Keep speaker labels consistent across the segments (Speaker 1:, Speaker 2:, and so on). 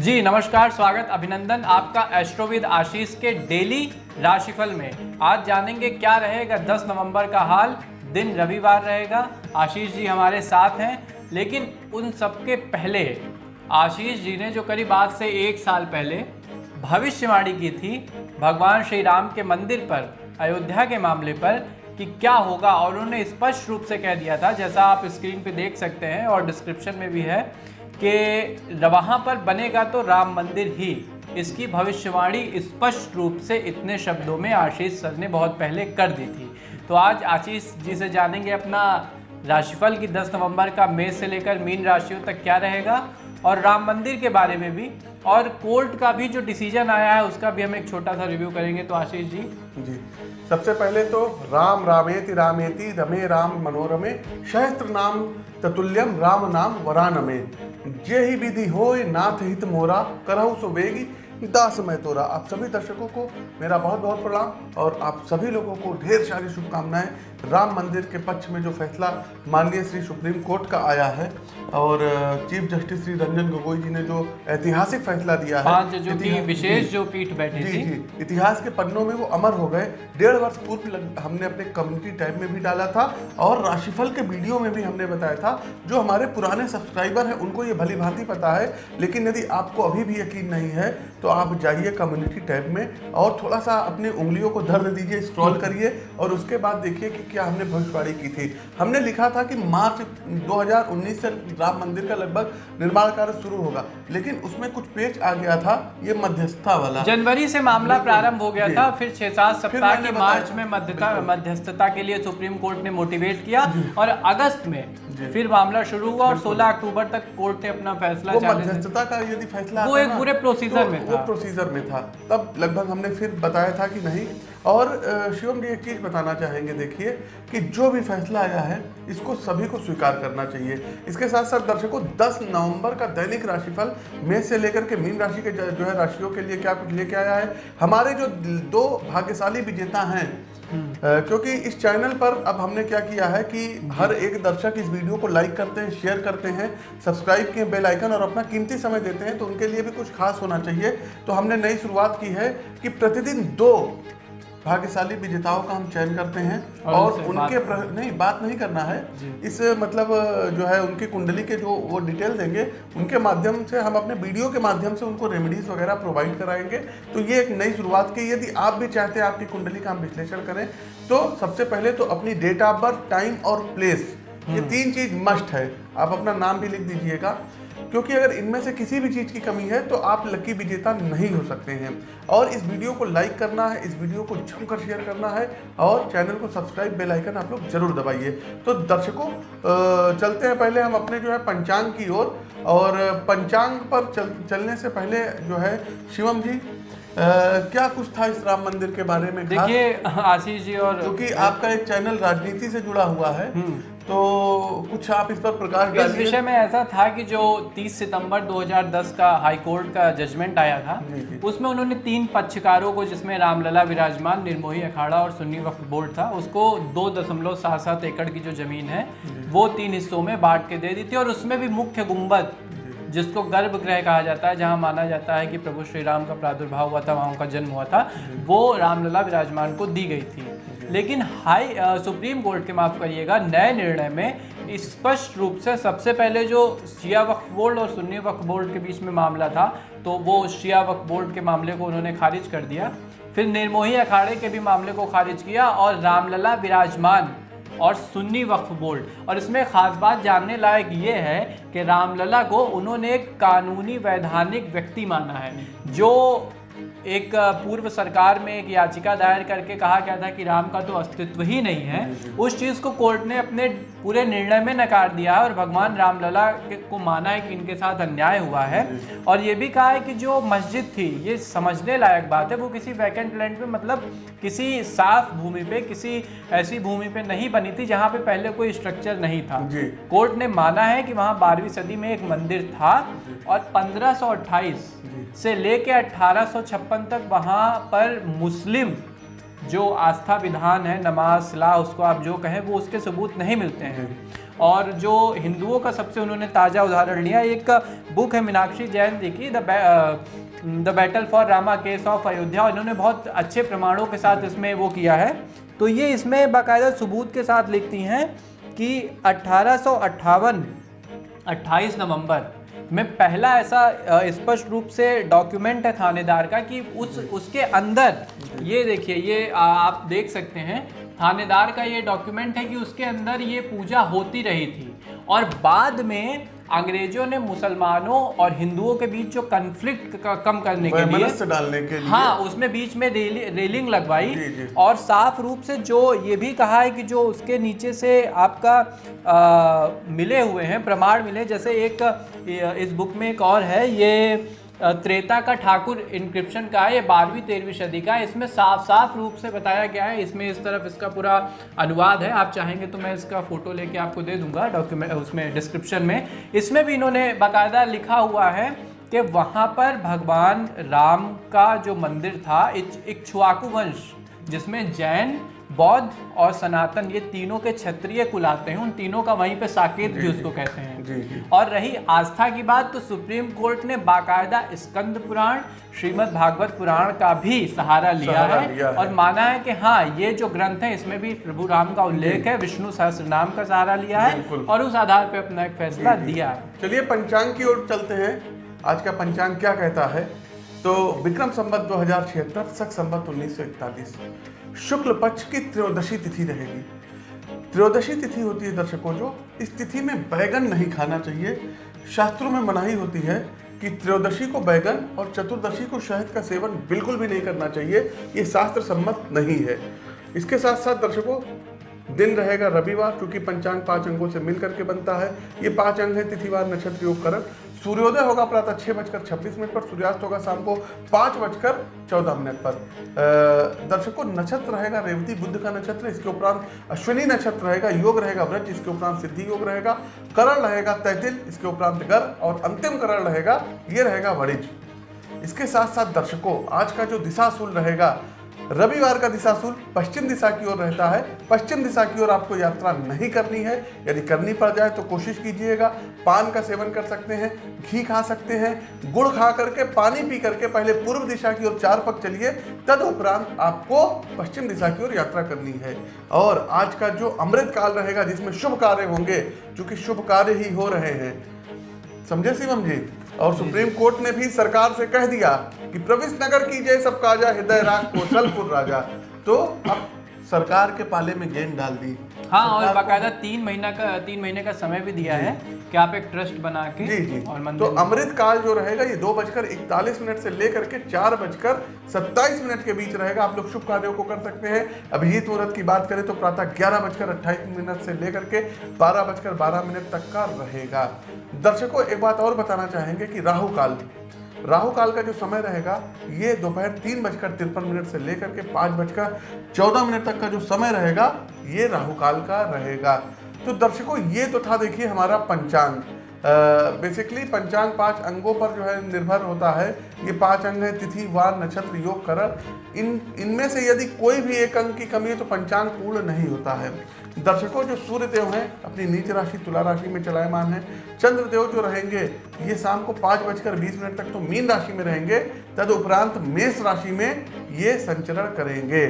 Speaker 1: जी, नमस्कार, स्वागत, अभिनंदन आपका एस्ट्रोविद आशीष के डेली राशिफल में। आज जानेंगे क्या रहेगा 10 नवंबर का हाल, दिन रविवार रहेगा, आशीष जी हमारे साथ हैं, लेकिन उन सबके पहले, आशीष जी ने जो करीब आज से एक साल पहले, भविष्यवाणी की थी भगवान श्री राम के मंदिर पर, अयोध्या के मामले पर, कि क्या होगा, और उन्होंने स्पष्ट रूप से कह दिया था, जैसा आप स्क्रीन पे देख सकते हैं और डिस्क्रिप्शन में भी है कि वहाँ पर बनेगा तो राम मंदिर ही। इसकी भविष्यवाणी स्पष्ट रूप से इतने शब्दों में आशीष सर ने बहुत पहले कर दी थी। तो आज आशीष जी से जानेंगे अपना राशिफल की 10 नवंबर का मेष से लेकर मीन राशियों तक क्या रहेगा। और राम मंदिर के बारे में भी। और कोर्ट का भी जो डिसीज़न आया है, उसका भी हम एक छोटा सा रिव्यू करेंगे। तो आशीष जी।
Speaker 2: जी। सबसे पहले तो राम रामेति रामेति रमे राम मनोरमे, सहस्त्र नाम ततुल्यम, राम नाम वरानमे। जे ही विधि हो नाथ हित मोरा, करहु सो बेगी, दास मैं तोरा। आप सभी दर्शकों को मेरा बहुत बहुत प्रणाम, और आप सभी लोगों को ढेर सारी शुभकामनाएँ। राम मंदिर के पक्ष में जो फैसला माननीय श्री सुप्रीम कोर्ट का आया है और चीफ जस्टिस श्री रंजन गोगोई जी ने जो ऐतिहासिक फैसला दिया है
Speaker 1: जजों की विशेष जो पीठ बैठी
Speaker 2: जी
Speaker 1: थी।
Speaker 2: जी इतिहास के पन्नों में वो अमर हो गए। डेढ़ वर्ष पूर्व हमने अपने कम्युनिटी टैब में भी डाला था और राशिफल के वीडियो में भी हमने बताया था। जो हमारे पुराने सब्सक्राइबर हैं उनको ये भली भांति पता है लेकिन यदि आपको अभी भी यकीन नहीं है तो आप जाइए कम्युनिटी टैब में और थोड़ा सा अपनी उंगलियों को दर्द दीजिए स्क्रॉल करिए और उसके बाद देखिए कि क्या हमने भविष्यवाणी की थी? हमने लिखा था कि मार्च 2019 से राम मंदिर का लगभग निर्माण कार्य शुरू होगा लेकिन उसमें कुछ पेच आ गया था ये मध्यस्थता वाला।
Speaker 1: जनवरी से मामला प्रारंभ हो गया था फिर छह सात सप्ताह की मार्च में मध्यस्थता के लिए सुप्रीम कोर्ट ने मोटिवेट किया और अगस्त में फिर मामला शुरू हुआ और 16 अक्टूबर तक कोर्ट ने अपना फैसला
Speaker 2: वो मध्यस्थता का यदि फैसला
Speaker 1: वो एक पूरे प्रोसीजर
Speaker 2: तो
Speaker 1: में
Speaker 2: वो
Speaker 1: था।
Speaker 2: प्रोसीजर में था। तब लगभग हमने फिर बताया था कि नहीं और शिवम जी, एक चीज़ बताना चाहेंगे, देखिए, कि जो भी फैसला आया है, इसको सभी को स्वीकार करना चाहिए। इसके साथ साथ दर्शकों 10 नवंबर का दैनिक राशिफल मेष से लेकर के मीन राशि के जो है, राशियों के लिए क्या कुछ लेके आया है। हमारे जो दो भाग्यशाली विजेता हैं क्योंकि इस चैनल पर अब हमने क्या किया है कि हर एक दर्शक इस वीडियो को लाइक करते हैं, शेयर करते हैं, सब्सक्राइब किए बेल आइकन और अपना कीमती समय देते हैं तो उनके लिए भी कुछ खास होना चाहिए। तो हमने नई शुरुआत की है कि प्रतिदिन दो भाग्यशाली विजेताओं का हम चयन करते हैं
Speaker 1: और
Speaker 2: और, उनके प्र... नहीं बात नहीं करना है। इस मतलब जो है उनकी कुंडली के जो वो डिटेल देंगे उनके माध्यम से हम अपने वीडियो के माध्यम से उनको रेमेडीज वगैरह प्रोवाइड कराएँगे। तो ये एक नई शुरुआत की यदि आप भी चाहते हैं आपकी कुंडली का हम विश्लेषण करें तो सबसे पहले तो अपनी डेट ऑफ़ बर्थ टाइम और प्लेस ये तीन चीज़ मस्ट है। आप अपना नाम भी लिख दीजिएगा। क्योंकि अगर इनमें से किसी भी चीज़ की कमी है तो आप लकी विजेता नहीं हो सकते हैं। और इस वीडियो को लाइक करना है इस वीडियो को जमकर शेयर करना है और चैनल को सब्सक्राइब बेल आइकन आप लोग ज़रूर दबाइए। तो दर्शकों चलते हैं पहले हम अपने जो है पंचांग की ओर। और पंचांग पर चल, चलने से पहले जो है शिवम जी अ, क्या कुछ था इस राम मंदिर के बारे में
Speaker 1: देखिए आशीष जी और
Speaker 2: क्योंकि आपका एक चैनल राजनीति से जुड़ा हुआ है। तो कुछ आप इस पर प्रकाश
Speaker 1: इस विषय में ऐसा था कि जो 30 सितंबर 2010 का हाई कोर्ट का जजमेंट आया था। उसमें उन्होंने तीन पक्षकारों को जिसमें रामलला विराजमान निर्मोही अखाड़ा और सुन्नी वक्फ बोर्ड था उसको दो दशमलव सात सात एकड़ की जो ज़मीन है वो तीन हिस्सों में बांट के दे दी थी और उसमें भी मुख्य गुंबद जिसको गर्भगृह कहा जाता है जहाँ माना जाता है कि प्रभु श्री राम का प्रादुर्भाव हुआ था वहाँ उनका जन्म हुआ था वो रामलला विराजमान को दी गई थी। लेकिन हाई सुप्रीम कोर्ट के माफ़ करिएगा, नए निर्णय में स्पष्ट रूप से सबसे पहले जो शिया वक्फ बोर्ड और सुन्नी वक्फ बोर्ड के बीच में मामला था तो वो शिया वक्फ बोर्ड के मामले को उन्होंने खारिज कर दिया। फिर निर्मोही अखाड़े के भी मामले को खारिज किया और रामलला विराजमान और सुन्नी वक्फ बोर्ड। और इसमें खास बात जानने लायक ये है कि रामलला को उन्होंने एक कानूनी वैधानिक व्यक्ति माना है, जो एक पूर्व सरकार में एक याचिका दायर करके कहा गया था कि राम का तो अस्तित्व ही नहीं है। उस चीज़ को कोर्ट ने अपने पूरे निर्णय में नकार दिया है और भगवान रामलला के- माना है कि इनके साथ अन्याय हुआ है। और ये भी कहा है कि जो मस्जिद थी ये समझने लायक बात है वो किसी वैकेंट लैंड पे मतलब किसी साफ़ भूमि पे किसी ऐसी भूमि पे नहीं बनी थी जहाँ पे पहले कोई स्ट्रक्चर नहीं था। कोर्ट ने माना है कि वहाँ बारहवीं सदी में एक मंदिर था और 1528 से लेके 1856 तक वहाँ पर मुस्लिम जो आस्था विधान है, नमाज़, सलाह, उसको आप जो कहें, वो उसके सबूत नहीं मिलते हैं। और जो हिंदुओं का सबसे उन्होंने ताज़ा उदाहरण लिया, एक बुक है मीनाक्षी जैन जी की, the the battle for Rama case of Ayodhya, इन्होंने बहुत अच्छे प्रमाणों के साथ इसमें वो किया है। तो ये इसमें बाकायदा सबूत के साथ लिखती हैं कि अट्ठारह 28 नवंबर में पहला ऐसा स्पष्ट रूप से डॉक्यूमेंट है थानेदार का कि उस, उसके अंदर, ये देखिए, ये आप देख सकते हैं, थानेदार का ये डॉक्यूमेंट है कि उसके अंदर ये पूजा होती रही थी। और बाद में अंग्रेज़ों ने मुसलमानों और हिंदुओं के बीच जो कन्फ्लिक्ट कम करने के लिए
Speaker 2: डालने के लिए।
Speaker 1: हाँ उसमें बीच में रेलि, रेलिंग लगवाई और साफ़ रूप से जो ये भी कहा है कि जो उसके नीचे से आपका आ, मिले हुए हैं प्रमाण मिले जैसे एक इस बुक में एक और है ये त्रेता का ठाकुर इंक्रिप्शन का है, ये बारहवीं, तेरहवीं सदी का है। इसमें साफ़ साफ़ रूप से बताया गया है। इसमें इस तरफ़ इसका पूरा अनुवाद है। आप चाहेंगे तो मैं इसका फ़ोटो लेके आपको दे दूँगा डॉक्यूमेंट उसमें डिस्क्रिप्शन में। इसमें भी इन्होंने बाकायदा लिखा हुआ है कि वहाँ पर भगवान राम का जो मंदिर था इक्ष्वाकु वंश, जिसमें जैन बौद्ध और सनातन ये तीनों के क्षत्रिय कुल आते हैं। उन तीनों का वहीं पे साकेत भी उसको कहते हैं। जी, जी। और रही आस्था की बात तो सुप्रीम कोर्ट ने बाकायदा स्कंद पुराण श्रीमद् भागवत पुराण का भी सहारा लिया सहारा है। लिया और है। माना है कि हाँ ये जो ग्रंथ है इसमें भी प्रभु राम का उल्लेख है विष्णु सहस्त्र नाम का सहारा लिया है और उस आधार पर अपना एक फैसला दिया है।
Speaker 2: चलिए पंचांग की ओर चलते हैं। आज का पंचांग क्या कहता है? तो विक्रम संबत दो हज़ार छिहत्तर सख संबत उन्नीस सौ इकतालीस। शुक्ल पक्ष की त्रयोदशी तिथि रहेगी। त्रयोदशी तिथि होती है दर्शकों जो, इस तिथि में बैगन नहीं खाना चाहिए। शास्त्रों में मनाही होती है कि त्रयोदशी को बैगन और चतुर्दशी को शहद का सेवन बिल्कुल भी नहीं करना चाहिए, ये शास्त्र सम्मत नहीं है। इसके साथ साथ दर्शकों, दिन रहेगा रविवार, क्योंकि पंचांग पाँच अंगों से मिलकर के बनता है। ये पाँच अंग है तिथिवार, नक्षत्र, योग, करण। सूर्योदय होगा प्रातः छह बजकर छब्बीस मिनट पर, सूर्यास्त होगा शाम को पाँच बजकर चौदह मिनट पर। दर्शकों नक्षत्र रहेगा, रेवती, बुद्ध का नक्षत्र, इसके उपरांत अश्विनी नक्षत्र रहेगा, योग रहेगा व्रज इसके उपरांत सिद्धि योग रहेगा, करण रहेगा, तैतिल, इसके उपरांत गर, और अंतिम करण रहेगा, ये रहेगा वणिज। इसके साथ साथ दर्शकों, आज का जो दिशाशूल रहेगा रविवार का दिशा दिशाशूल पश्चिम दिशा की ओर रहता है। पश्चिम दिशा की ओर आपको यात्रा नहीं करनी है। यदि करनी पड़ जाए तो कोशिश कीजिएगा, पान का सेवन कर सकते हैं, घी खा सकते हैं, गुड़ खा करके, पानी पी करके पहले पूर्व दिशा की ओर चार पक चलिए, तद उपरांत आपको पश्चिम दिशा की ओर यात्रा करनी है। और आज का जो अमृत काल रहेगा, जिसमें शुभ कार्य होंगे, चूँकि शुभ कार्य ही हो रहे हैं। समझे शिवम जी? और सुप्रीम कोर्ट ने भी सरकार से कह दिया कि प्रविश नगर की जय सब काजा हृदय राग कौशलपुर राजा। तो अब सरकार के पाले में गेंद डाल दी।
Speaker 1: हाँ और बाकायदा तीन महीना का तीन महीने का समय भी दिया है कि आप एक ट्रस्ट बना के
Speaker 2: जी जी। और तो अमृत काल जो रहेगा ये दो बजकर इकतालीस मिनट से लेकर के चार बजकर सत्ताईस मिनट के बीच रहेगा। आप लोग शुभ कार्यों को कर सकते हैं। अभिजीत मुहूर्त की बात करें तो प्रातः ग्यारह बजकर अट्ठाईस मिनट से लेकर के बारह बजकर बारह मिनट तक का रहेगा। दर्शकों एक बात और बताना चाहेंगे कि राहु काल राहु काल का जो समय रहेगा, ये दोपहर तीन बजकर तिरपन मिनट से लेकर के पाँच बजकर चौदह मिनट तक का जो समय रहेगा, ये राहु काल का रहेगा। तो दर्शकों, ये तो था देखिए हमारा पंचांग। बेसिकली पंचांग पाँच अंगों पर जो है निर्भर होता है। ये पाँच अंग है, तिथि, वार, नक्षत्र, योग, करण। इन, इनमें से यदि कोई भी एक अंग की कमी है तो पंचांग पूर्ण नहीं होता है। दर्शकों, जो सूर्य देव हैं, अपनी नीच राशि, तुला राशि में चलायमान है। चंद्र देव जो रहेंगे, ये शाम को पाँच बजकर बीस मिनट तक तो मीन राशि में रहेंगे। तद उपरांत मेष राशि में ये संचरण करेंगे।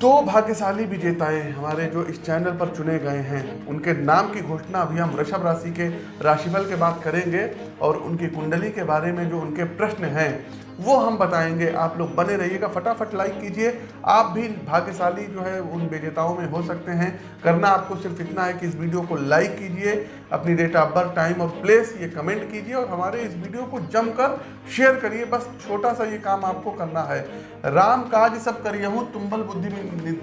Speaker 2: तो भाग्यशाली विजेताएँ हमारे जो इस चैनल पर चुने गए हैं, उनके नाम की घोषणा अभी हम वृषभ राशि के राशिफल के बाद करेंगे, और उनकी कुंडली के बारे में जो उनके प्रश्न हैं वो हम बताएँगे। आप लोग बने रहिएगा, फटाफट लाइक कीजिए। आप भी भाग्यशाली जो है, उन विजेताओं में हो सकते हैं। करना आपको सिर्फ़ इतना है कि इस वीडियो को लाइक कीजिए, अपनी डेट ऑफ़ बर्थ टाइम और प्लेस ये कमेंट कीजिए और हमारे इस वीडियो को जमकर शेयर करिए। बस छोटा सा ये काम आपको करना है। राम काज सब करिए हूँ तुम्बल बुद्धि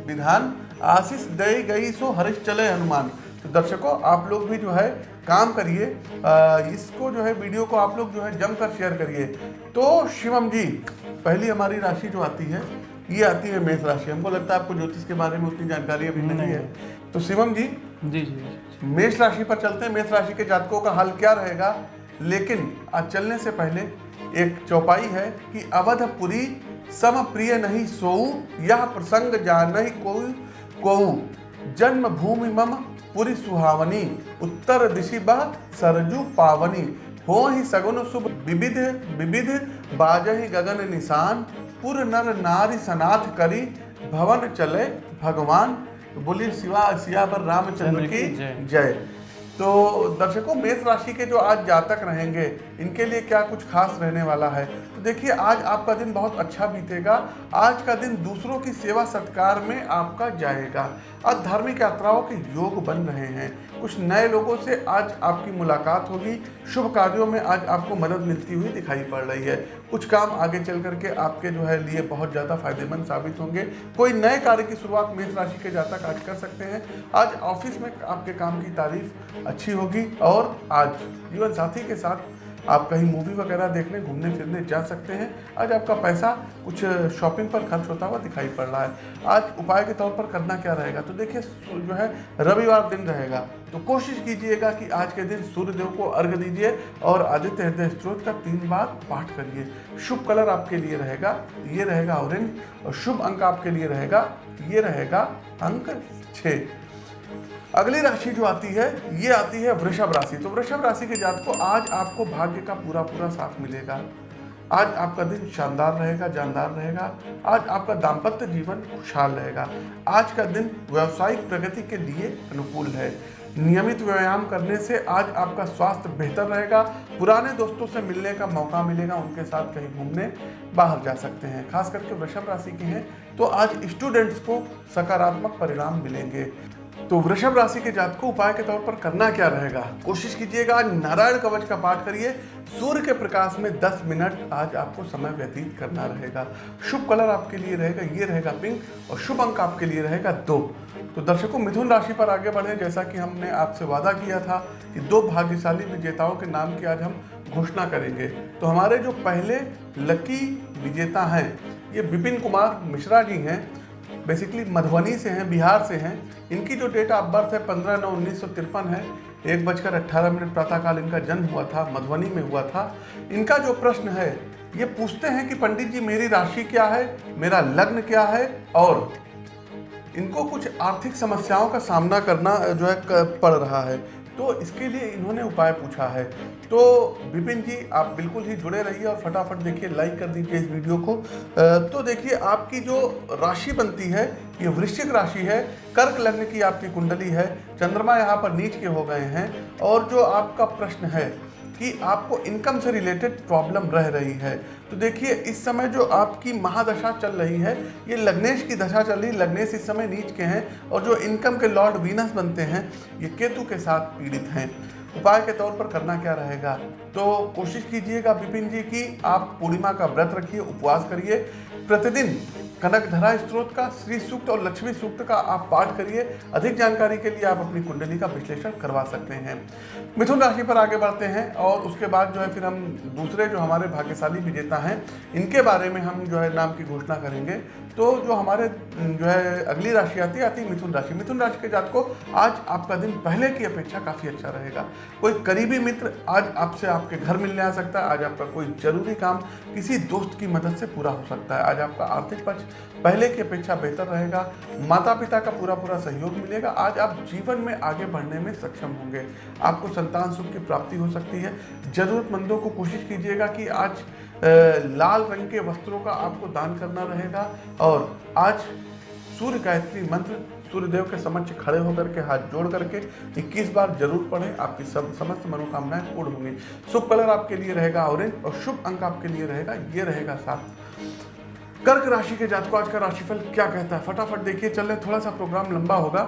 Speaker 2: विधान, आशीष दई गई सो हरिश चले हनुमान। तो दर्शकों आप लोग भी जो है काम करिए। इसको जो है वीडियो को आप लोग जो है जमकर शेयर करिए। तो शिवम जी पहली हमारी राशि जो आती है ये आती है मेष राशि। हमको लगता है आपको ज्योतिष के बारे में उतनी जानकारी अभी नहीं है। तो शिवम जी जी जी मेष राशि पर चलते हैं। मेष राशि के जातकों का हाल क्या रहेगा? लेकिन आज चलने से पहले एक चौपाई है कि अवधपुरी सम प्रिय नहीं सोऊ यह प्रसंग जान नहीं कोई को जन्म भूमि मम पूरी सुहावनी उत्तर दिशि बह सरजू पावनी। हो ही सगुन शुभ विविध विविध बाज ही गगन निशान। पुर नर नारी सनाथ करी भवन चले भगवान। बोलिए शिवा सिया पर रामचंद्र की
Speaker 1: जय।
Speaker 2: तो दर्शकों मेष राशि के जो आज जातक रहेंगे इनके लिए क्या कुछ खास रहने वाला है? देखिए, आज आपका दिन बहुत अच्छा बीतेगा। आज का दिन दूसरों की सेवा सत्कार में आपका जाएगा। आज धार्मिक यात्राओं के योग बन रहे हैं। कुछ नए लोगों से आज आपकी मुलाकात होगी। शुभ कार्यों में आज आपको मदद मिलती हुई दिखाई पड़ रही है। कुछ काम आगे चल करके आपके जो है लिए बहुत ज़्यादा फ़ायदेमंद साबित होंगे। कोई नए कार्य की शुरुआत मेष राशि के जातक आज कर सकते हैं। आज ऑफ़िस में आपके काम की तारीफ़ अच्छी होगी और आज जीवन साथी के साथ आप कहीं मूवी वगैरह देखने घूमने, फिरने जा सकते हैं। आज आपका पैसा कुछ शॉपिंग पर खर्च होता हुआ दिखाई पड़ रहा है। आज उपाय के तौर पर करना क्या रहेगा? तो देखिए जो है, रविवार दिन रहेगा। तो कोशिश कीजिएगा कि आज के दिन सूर्यदेव को अर्घ दीजिए और आदित्य हृदय स्त्रोत का तीन बार पाठ करिए। शुभ कलर आपके लिए रहेगा, ये रहेगा ऑरेंज और शुभ अंक आपके लिए रहेगा, ये रहेगा अंक छः। अगली राशि जो आती है, ये आती है वृषभ राशि। तो वृषभ राशि के जात को आज आपको भाग्य का पूरा पूरा साथ मिलेगा। आज आपका दिन शानदार रहेगा, जानदार रहेगा। आज आपका दाम्पत्य जीवन खुशहाल रहेगा। आज का दिन व्यावसायिक प्रगति के लिए अनुकूल है। नियमित व्यायाम करने से आज आपका स्वास्थ्य बेहतर रहेगा। पुराने दोस्तों से मिलने का मौका मिलेगा, उनके साथ कहीं घूमने बाहर जा सकते हैं। खास करके वृषभ राशि के हैं तो आज स्टूडेंट्स को सकारात्मक परिणाम मिलेंगे। तो वृषभ राशि के जात को उपाय के तौर पर करना क्या रहेगा? कोशिश कीजिएगा, नारायण कवच का पाठ करिए। सूर्य के प्रकाश में 10 मिनट आज आपको समय व्यतीत करना रहेगा। शुभ कलर आपके लिए रहेगा, ये रहेगा पिंक और शुभ अंक आपके लिए रहेगा दो। तो दर्शकों, मिथुन राशि पर आगे बढ़े। जैसा कि हमने आपसे वादा किया था कि दो भाग्यशाली विजेताओं के नाम की आज हम घोषणा करेंगे। तो हमारे जो पहले लकी विजेता हैं, ये विपिन कुमार मिश्रा जी हैं। बेसिकली मधुबनी से हैं, बिहार से हैं। इनकी जो डेट ऑफ़ बर्थ है, पंद्रह नौ उन्नीस सौ तिरपन है। एक बजकर अट्ठारह मिनट प्रातःकाल इनका जन्म हुआ था, मधुबनी में हुआ था। इनका जो प्रश्न है, ये पूछते हैं कि पंडित जी, मेरी राशि क्या है? मेरा लग्न क्या है? और इनको कुछ आर्थिक समस्याओं का सामना करना, जो है पड़ रहा है। तो इसके लिए इन्होंने उपाय पूछा है। तो विपिन जी, आप बिल्कुल ही जुड़े रहिए और फटाफट देखिए लाइक कर दीजिए इस वीडियो को। तो देखिए, आपकी जो राशि बनती है, ये वृश्चिक राशि है, कर्क लग्न की आपकी कुंडली है, चंद्रमा यहाँ पर नीच के हो गए हैं, और जो आपका प्रश्न है कि आपको इनकम से रिलेटेड प्रॉब्लम रह रही है। तो देखिए, इस समय जो आपकी महादशा चल रही है, ये लग्नेश की दशा चल रही है। लग्नेश इस समय नीच के हैं और जो इनकम के लॉर्ड वीनस बनते हैं, ये केतु के साथ पीड़ित हैं। उपाय के तौर पर करना क्या रहेगा? तो कोशिश कीजिएगा विपिन जी की आप पूर्णिमा का व्रत रखिए, उपवास करिए। प्रतिदिन कनक धरा स्त्रोत का, श्री सूक्त और लक्ष्मी सूक्त का आप पाठ करिए। अधिक जानकारी के लिए आप अपनी कुंडली का विश्लेषण करवा सकते हैं। मिथुन राशि पर आगे बढ़ते हैं और उसके बाद जो है फिर हम दूसरे जो हमारे भाग्यशाली विजेता हैं, इनके बारे में हम जो है नाम की घोषणा करेंगे। तो जो हमारे, जो है अगली राशि आती आती है मिथुन राशि। मिथुन राशि के जात को आज आपका दिन पहले की अपेक्षा काफ़ी अच्छा रहेगा। कोई करीबी मित्र आज आपसे आपके घर मिलने आ सकता है, आज आपका कोई ज़रूरी काम किसी दोस्त की मदद से पूरा हो सकता है। आज आपका आर्थिक पक्ष पहले की अपेक्षा बेहतर रहेगा। माता पिता का पूरा पूरा सहयोग मिलेगा। आज आप जीवन में आगे बढ़ने में सक्षम होंगे। आपको संतान सुख की प्राप्ति हो सकती है। जरूरतमंदों को कोशिश कीजिएगा कि आज लाल रंग के वस्त्रों का आपको दान करना रहेगा और आज सूर्य गायत्री मंत्र सूर्यदेव के समक्ष खड़े होकर के हाथ जोड़ करके 21 बार ज़रूर पढ़ें। आपकी सब, समस्त मनोकामनाएँ पूर्ण होंगी। शुभ कलर आपके लिए रहेगा ऑरेंज और शुभ अंक आपके लिए रहेगा, ये रहेगा सात। कर्क राशि के जातकों, आज का राशिफल क्या कहता है? फटाफट देखिए, चल रहे थोड़ा सा प्रोग्राम लंबा होगा,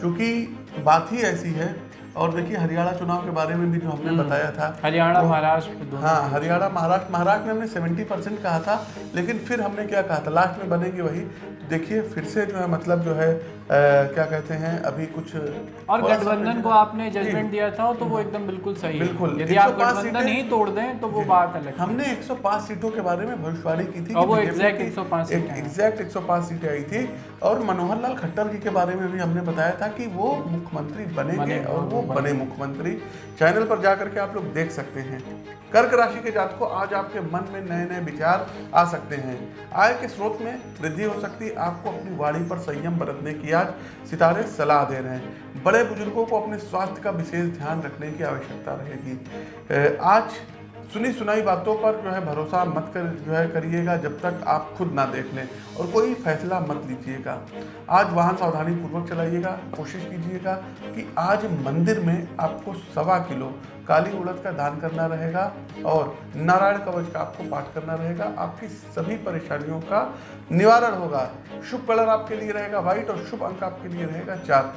Speaker 2: क्योंकि बात ही ऐसी है और देखिए हरियाणा चुनाव के बारे में भी जो हमने बताया था
Speaker 1: हरियाणा महाराष्ट्र
Speaker 2: हाँ हरियाणा महाराष्ट्र महाराष्ट्र में हमने सेवेंटी परसेंट कहा था लेकिन फिर हमने क्या कहा था? लास्ट में बनेंगे वही। देखिए फिर से जो है मतलब जो है अ, क्या कहते हैं अभी कुछ
Speaker 1: और गठबंधन को आपने जजमेंट दिया था तो वो एकदम बिल्कुल सही
Speaker 2: बिल्कुल।
Speaker 1: यदि आप गठबंधन ही तोड़ दें तो वो बात अलग
Speaker 2: हमने 105 सीटों के बारे में भविष्यवाणी की थी
Speaker 1: और वो
Speaker 2: बीजेपी
Speaker 1: exact
Speaker 2: की
Speaker 1: 105 सीटें
Speaker 2: एग्जैक्ट 105 सीटें आई थी। और मनोहर लाल खट्टर जी के बारे में भी हमने बताया था कि वो मुख्यमंत्री बनेंगे, और वो बने मुख्यमंत्री। चैनल पर जाकर के आप लोग देख सकते हैं। कर्क राशि के जातकों, आज आपके मन में नए नए विचार आ सकते हैं। आय के स्रोत में वृद्धि हो सकती है। आपको अपनी वाणी पर संयम बरतने की आज सितारे सलाह दे रहे हैं। बड़े बुज़ुर्गों को अपने स्वास्थ्य का विशेष ध्यान रखने की आवश्यकता रहेगी। आज सुनी सुनाई बातों पर जो है भरोसा मत कर, जो है करिएगा जब तक आप खुद ना देख लें। और कोई फैसला मत लीजिएगा। आज वाहन सावधानी पूर्वक चलाइएगा, कोशिश कीजिएगा कि आज मंदिर में आपको सवा किलो काली उड़द का दान करना रहेगा और नारायण कवच का आपको पाठ करना रहेगा। आपकी सभी परेशानियों का निवारण होगा। शुभ कलर आपके लिए रहेगा, व्हाइट, और शुभ अंक आपके लिए रहेगा चार।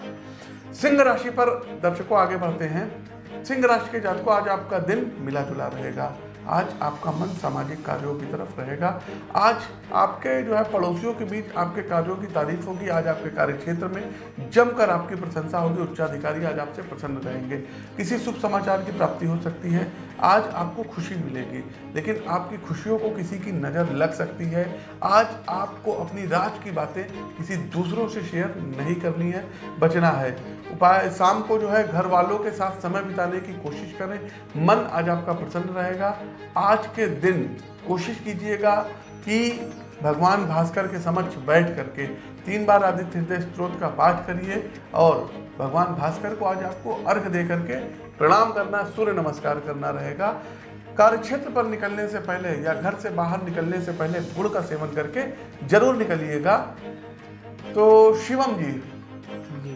Speaker 2: सिंह राशि पर दर्शकों आगे बढ़ते हैं। सिंह राशि के जातकों आज आपका दिन मिला जुला रहेगा। आज आपका मन सामाजिक कार्यों की तरफ़ रहेगा। आज आपके जो है पड़ोसियों के बीच आपके कार्यों की तारीफ़ होगी। आज आपके कार्य क्षेत्र में जमकर आपकी प्रशंसा होगी। उच्चाधिकारी आज आपसे प्रसन्न रहेंगे। किसी शुभ समाचार की प्राप्ति हो सकती है। आज आपको खुशी मिलेगी, लेकिन आपकी खुशियों को किसी की नज़र लग सकती है। आज आपको अपनी राज की बातें किसी दूसरों से शेयर नहीं करनी है, बचना है। उपाय, शाम को जो है घर वालों के साथ समय बिताने की कोशिश करें। मन आज आपका प्रसन्न रहेगा। आज के दिन कोशिश कीजिएगा कि भगवान भास्कर के समक्ष बैठ करके तीन बार आदित्य हृदय स्त्रोत का पाठ करिए और भगवान भास्कर को आज आपको अर्घ दे करके प्रणाम करना सूर्य नमस्कार करना रहेगा। कार्यक्षेत्र पर निकलने से पहले या घर से बाहर निकलने से पहले गुड़ का सेवन करके ज़रूर निकलिएगा। तो शिवम जी
Speaker 1: जी।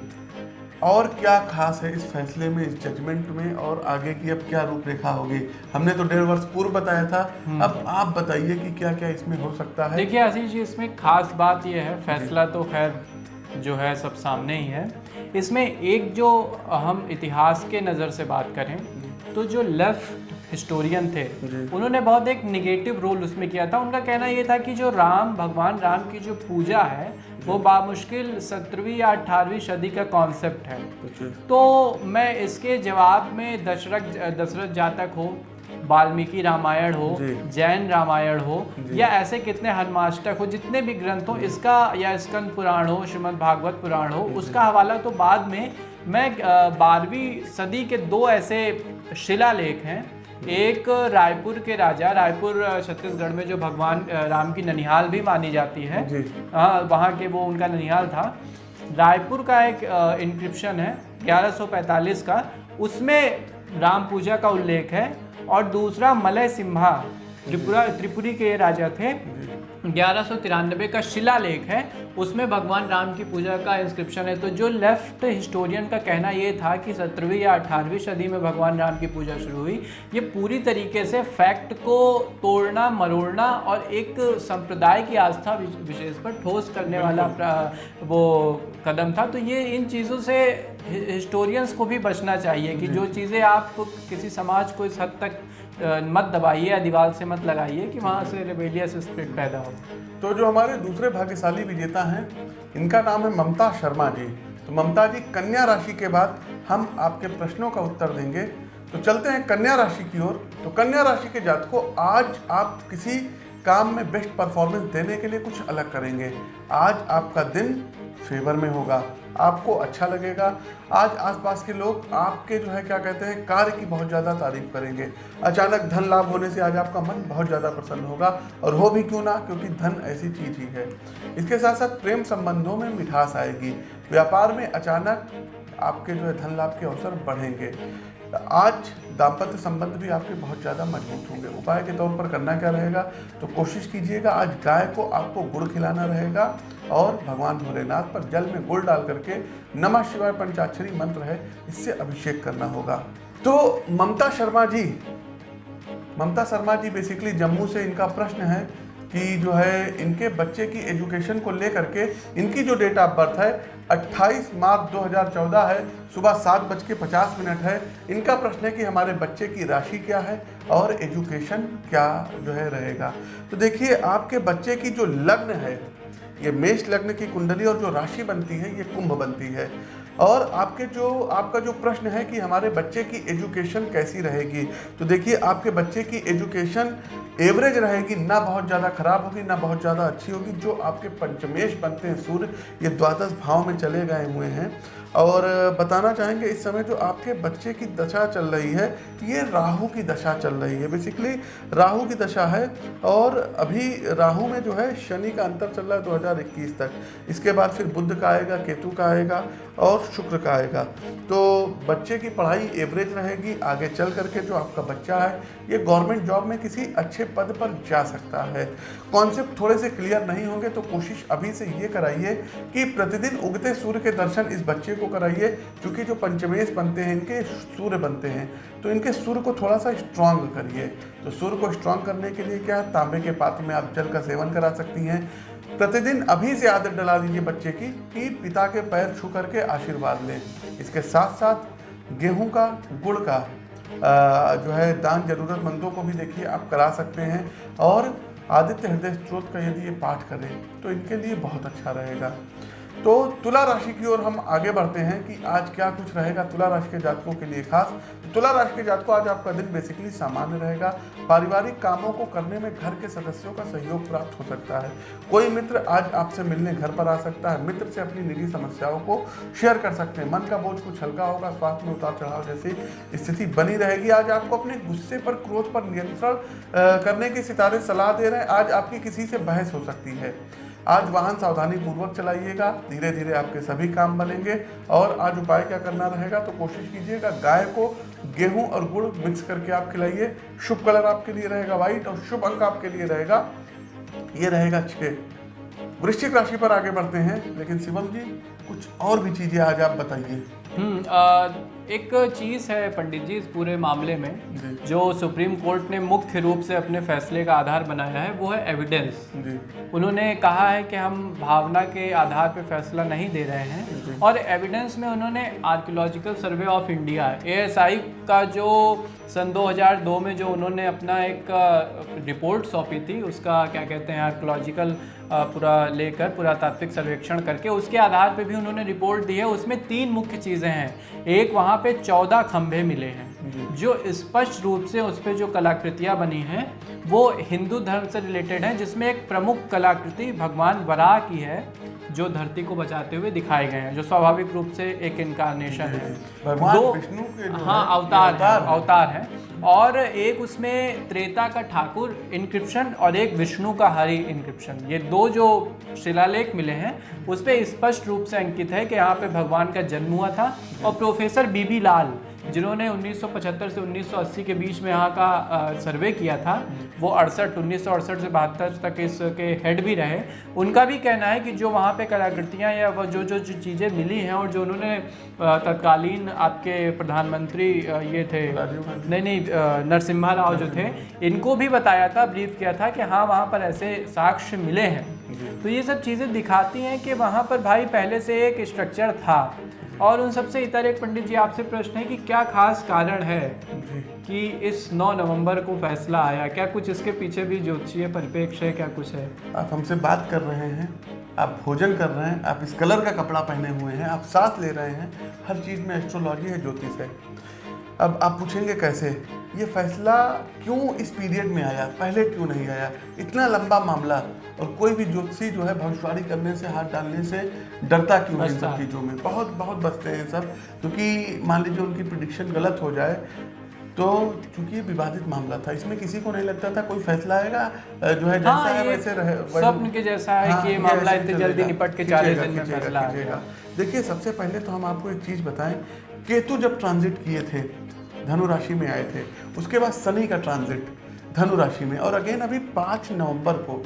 Speaker 2: और क्या खास है इस फैसले में इस जजमेंट में और आगे की अब क्या रूपरेखा होगी? हमने तो डेढ़ वर्ष पूर्व बताया था। अब आप बताइए कि क्या क्या इसमें हो सकता है?
Speaker 1: देखिए आशीष जी इसमें खास बात यह है फैसला तो खैर जो है सब सामने ही है। इसमें एक जो हम इतिहास के नज़र से बात करें तो जो लेफ़्ट हिस्टोरियन थे उन्होंने बहुत एक निगेटिव रोल उसमें किया था। उनका कहना ये था कि जो राम भगवान राम की जो पूजा है वो बामुश्किल सत्रहवीं या अठारहवीं सदी का कॉन्सेप्ट है। तो मैं इसके जवाब में दशरथ दशरथ जातक हो। वाल्मीकि रामायण हो जैन रामायण हो या ऐसे कितने हनुमाष्टक हो जितने भी ग्रंथ हो इसका या स्कंद पुराण हो श्रीमद् भागवत पुराण हो उसका हवाला तो बाद में मैं बारहवीं सदी के दो ऐसे शिलालेख हैं। एक रायपुर के राजा रायपुर छत्तीसगढ़ में जो भगवान राम की ननिहाल भी मानी जाती है। हाँ वहाँ के वो उनका ननिहाल था। रायपुर का एक इंक्रिप्शन है 1145 का। उसमें राम पूजा का उल्लेख है। और दूसरा मलय सिम्हा त्रिपुरा त्रिपुरी के राजा थे। ग्यारह सौ तिरानबे का शिलालेख है। उसमें भगवान राम की पूजा का इंस्क्रिप्शन है। तो जो लेफ़्ट हिस्टोरियन का कहना ये था कि सत्रहवीं या अठारहवीं सदी में भगवान राम की पूजा शुरू हुई। ये पूरी तरीके से फैक्ट को तोड़ना मरोड़ना और एक संप्रदाय की आस्था विशेष पर ठोस करने वाला वो कदम था तो ये इन चीज़ों से हिस्टोरियंस को भी बचना चाहिए कि जो चीज़ें आप किसी समाज को इस हद तक मत दबाइए या दीवार से मत लगाइए कि वहाँ से रेबेलियस स्पिरिट पैदा हो।
Speaker 2: तो जो हमारे दूसरे भाग्यशाली विजेता हैं, इनका नाम है ममता शर्मा जी। तो ममता जी, कन्या राशि के बाद हम आपके प्रश्नों का उत्तर देंगे। तो चलते हैं कन्या राशि की ओर। तो कन्या राशि के जात को आज आप किसी काम में बेस्ट परफॉर्मेंस देने के लिए कुछ अलग करेंगे। आज आपका दिन फेवर में होगा। आपको अच्छा लगेगा। आज आसपास के लोग आपके जो है, क्या कहते हैं, कार्य की बहुत ज़्यादा तारीफ़ करेंगे। अचानक धन लाभ होने से आज आपका मन बहुत ज़्यादा प्रसन्न होगा। और हो भी क्यों ना, क्योंकि धन ऐसी चीज़ ही है। इसके साथ साथ प्रेम संबंधों में मिठास आएगी। व्यापार में अचानक आपके जो है धन लाभ के अवसर बढ़ेंगे। आज दाम्पत्य संबंध भी आपके बहुत ज़्यादा मज़बूत होंगे। उपाय के तौर पर करना क्या रहेगा? तो कोशिश कीजिएगा, आज गाय को आपको गुड़ खिलाना रहेगा और भगवान भोलेनाथ पर जल में गुड़ डाल करके नमः शिवाय पंचाक्षरी मंत्र है, इससे अभिषेक करना होगा। तो ममता शर्मा जी, ममता शर्मा जी बेसिकली जम्मू से इनका प्रश्न है कि जो है इनके बच्चे की एजुकेशन को लेकर के इनकी जो डेट ऑफ़ बर्थ है 28 मार्च 2014 है, सुबह सात बज के पचास मिनट है। इनका प्रश्न है कि हमारे बच्चे की राशि क्या है और एजुकेशन क्या जो है रहेगा। तो देखिए, आपके बच्चे की जो लग्न है, ये मेष लग्न की कुंडली और जो राशि बनती है, ये कुंभ बनती है। और आपके जो, आपका जो प्रश्न है कि हमारे बच्चे की एजुकेशन कैसी रहेगी तो देखिए आपके बच्चे की एजुकेशन एवरेज रहेगी, ना बहुत ज़्यादा खराब होगी, ना बहुत ज़्यादा अच्छी होगी, जो आपके पंचमेश बनते हैं, सूर्य ये द्वादश भाव में चले गए हुए हैं। और बताना चाहेंगे इस समय जो आपके बच्चे की दशा चल रही है, ये राहु की दशा चल रही है। बेसिकली राहु की दशा है और अभी राहु में जो है शनि का अंतर चल रहा है 2021 तक। इसके बाद फिर बुद्ध का आएगा, केतु का आएगा और शुक्र का आएगा। तो बच्चे की पढ़ाई एवरेज रहेगी, आगे चल करके जो आपका बच्चा है, ये गवर्नमेंट जॉब में किसी अच्छे पद पर जा सकता है। कॉन्सेप्ट थोड़े से क्लियर नहीं होंगे तो कोशिश अभी से ये कराइए कि प्रतिदिन उगते सूर्य के दर्शन इस बच्चे को कराइए क्योंकि जो पंचमेश बनते हैं, इनके सूर्य बनते हैं। तो इनके सूर्य को थोड़ा सा स्ट्रांग करिए। तो सूर्य को स्ट्रांग करने के लिए क्या तांबे के पात्र में आप जल का सेवन करा सकती हैं। प्रतिदिन अभी से आदत डला दीजिए बच्चे की, कि पिता के पैर छू करके आशीर्वाद लें। इसके साथ साथ गेहूँ का, गुड़ का जो है, दान जरूरतमंदों को भी देखिए, आप करा सकते हैं। और आदित्य हृदय स्त्रोत का यदि ये पाठ करें तो इनके लिए बहुत अच्छा रहेगा। तो तुला राशि की ओर हम आगे बढ़ते हैं कि आज क्या कुछ रहेगा तुला राशि के जातकों के लिए खास। तो तुला राशि के जातकों आज आपका दिन बेसिकली सामान्य रहेगा। पारिवारिक कामों को करने में घर के सदस्यों का सहयोग प्राप्त हो सकता है। कोई मित्र आज आपसे मिलने घर पर आ सकता है। मित्र से अपनी निजी समस्याओं को शेयर कर सकते हैं। मन का बोझ कुछ हल्का होगा, स्वास्थ्य में उतार चढ़ाव जैसी स्थिति बनी रहेगी। आज आपको अपने गुस्से पर क्रोध पर नियंत्रण करने की सितारे सलाह दे रहे हैं। आज आपकी किसी से बहस हो सकती है। आज वाहन सावधानी पूर्वक चलाइएगा धीरे धीरे आपके सभी काम बनेंगे और आज उपाय क्या करना रहेगा तो कोशिश कीजिएगा गाय को गेहूँ और गुड़ मिक्स करके आप खिलाइए। शुभ कलर आपके लिए रहेगा व्हाइट और शुभ अंक आपके लिए रहेगा, ये रहेगा छः। वृश्चिक राशि पर आगे बढ़ते हैं, लेकिन शिवम जी कुछ और भी चीज़ें आज आप बताइए।
Speaker 1: हम्म, एक चीज़ है पंडित जी इस पूरे मामले में जो। सुप्रीम कोर्ट ने मुख्य रूप से अपने फैसले का आधार बनाया है वो है एविडेंस उन्होंने कहा है कि हम भावना के आधार पर फैसला नहीं दे रहे हैं और एविडेंस में उन्होंने archaeological survey of India ASI का जो सन 2002 में जो उन्होंने अपना एक रिपोर्ट सौंपी थी उसका क्या कहते हैं आर्कोलॉजिकल पूरा लेकर पुरातात्विक सर्वेक्षण करके उसके आधार पर भी उन्होंने रिपोर्ट दी है उसमें तीन मुख्य चीज़ें हैं। एक वहाँ पे चौदह खंभे मिले हैं जो। स्पष्ट रूप से उस पर जो कलाकृतियाँ बनी हैं वो हिंदू धर्म से रिलेटेड हैं जिसमें एक प्रमुख कलाकृति भगवान वराह की है जो धरती को बचाते हुए दिखाए गए हैं जो स्वाभाविक रूप से एक इनकारनेशन है।
Speaker 2: दो विष्णु के
Speaker 1: हाँ अवतार है। अवतार है। और एक उसमें त्रेता का ठाकुर इंक्रिप्शन और एक विष्णु का हरि इंक्रिप्शन ये दो जो शिलालेख मिले हैं, उस पर स्पष्ट रूप से अंकित है कि यहाँ पे भगवान का जन्म हुआ था और प्रोफेसर बीबी लाल जिन्होंने 1975 से 1980 के बीच में यहाँ का सर्वे किया था, वो अड़सठ, उन्नीस से बहत्तर तक इसके हेड भी रहे। उनका भी कहना है कि जो वहाँ पे कलाकृतियाँ या वो जो जो जो चीज़ें मिली हैं और जो उन्होंने तत्कालीन आपके प्रधानमंत्री ये थे, नहीं नहीं नरसिम्हा राव जो थे, इनको भी बताया था ब्रीफ किया था कि हाँ वहाँ पर ऐसे साक्ष्य मिले हैं। तो ये सब चीज़ें दिखाती हैं कि वहाँ पर भाई पहले से एक स्ट्रक्चर था। और उन सबसे इतर एक पंडित जी आपसे प्रश्न है कि क्या खास कारण है कि इस 9 नवंबर को फैसला आया? क्या कुछ इसके पीछे भी ज्योतिषीय परिपेक्ष है? क्या कुछ है?
Speaker 2: आप हमसे बात कर रहे हैं आप भोजन कर रहे हैं आप इस कलर का कपड़ा पहने हुए हैं आप सांस ले रहे हैं हर चीज़ में एस्ट्रोलॉजी है ज्योतिष है। अब आप पूछेंगे कैसे? ये फैसला क्यों इस पीरियड में आया? पहले क्यों नहीं आया? इतना लंबा मामला और कोई भी ज्योतिषी जो है भविष्यवाणी करने से हाथ डालने से डरता क्यों है सब चीज़ों में? बहुत बहुत बचते हैं सब। क्योंकि मान लीजिए उनकी प्रिडिक्शन गलत हो जाए तो चूँकि ये विवादित मामला था इसमें किसी को नहीं लगता था कोई फैसला आएगा जो है जैसा हाँ, है वैसे रहे
Speaker 1: स्वप्न के जैसा है हाँ, कि ये मामला इतनी जल्दी निपट के चालीस दिन में फैसला
Speaker 2: देखिए सबसे पहले तो हम आपको एक चीज़ बताएँ केतु जब ट्रांजिट किए थे, धनु राशि में आए थे, उसके बाद शनि का ट्रांजिट धनु राशि में। और अगेन अभी पाँच नवंबर को